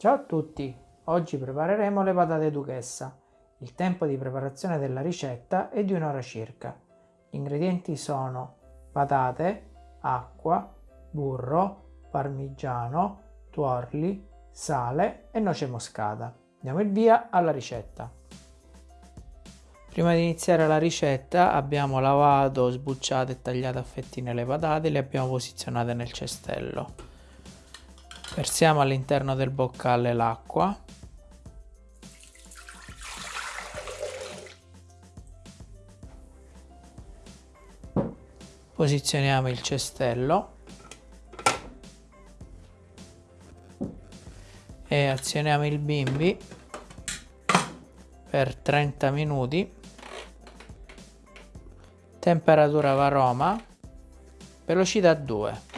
Ciao a tutti! Oggi prepareremo le patate duchessa. Il tempo di preparazione della ricetta è di un'ora circa. Gli ingredienti sono patate, acqua, burro, parmigiano, tuorli, sale e noce moscata. Diamo il via alla ricetta. Prima di iniziare la ricetta abbiamo lavato, sbucciato e tagliato a fettine le patate e le abbiamo posizionate nel cestello. Versiamo all'interno del boccale l'acqua. Posizioniamo il cestello. E azioniamo il bimbi per 30 minuti. Temperatura varoma. Velocità 2.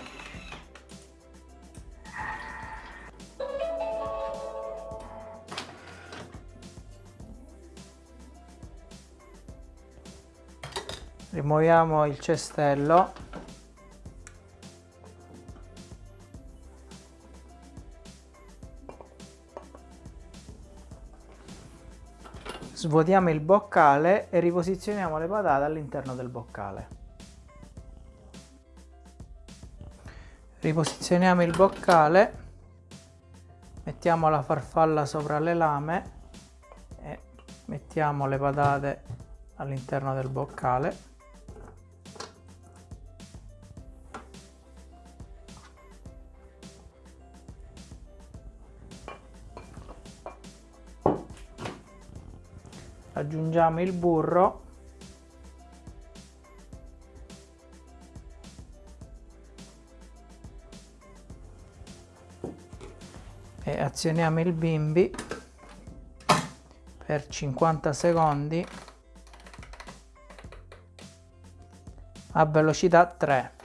Rimuoviamo il cestello. Svuotiamo il boccale e riposizioniamo le patate all'interno del boccale. Riposizioniamo il boccale mettiamo la farfalla sopra le lame e mettiamo le patate all'interno del boccale aggiungiamo il burro. E azioniamo il bimbi per 50 secondi a velocità 3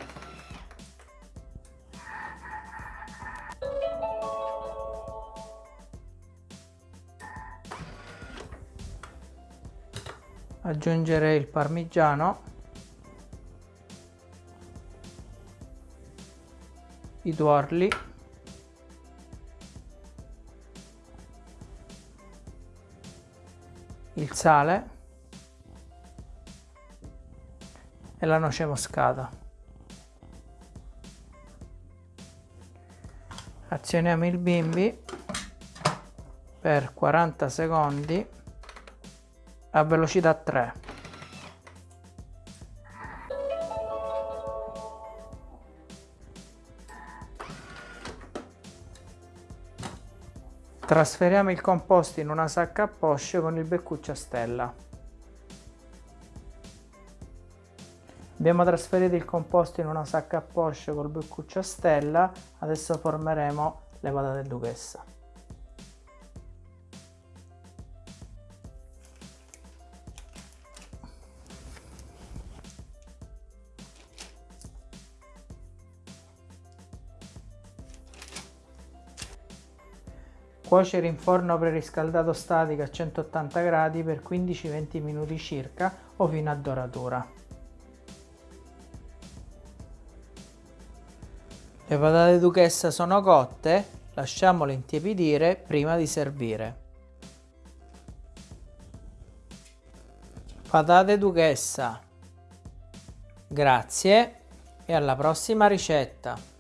aggiungere il parmigiano. I tuorli il sale. E la noce moscata. Azioniamo il bimbi per 40 secondi a velocità 3 trasferiamo il composto in una sacca a posce con il beccuccio a stella. Abbiamo trasferito il composto in una sacca a posce col beccuccio a stella. Adesso formeremo le patate duchessa Cuocere in forno preriscaldato statico a 180 gradi per 15-20 minuti circa o fino a doratura. Le patate duchessa sono cotte, lasciamole intiepidire prima di servire. Patate duchessa. Grazie e alla prossima ricetta.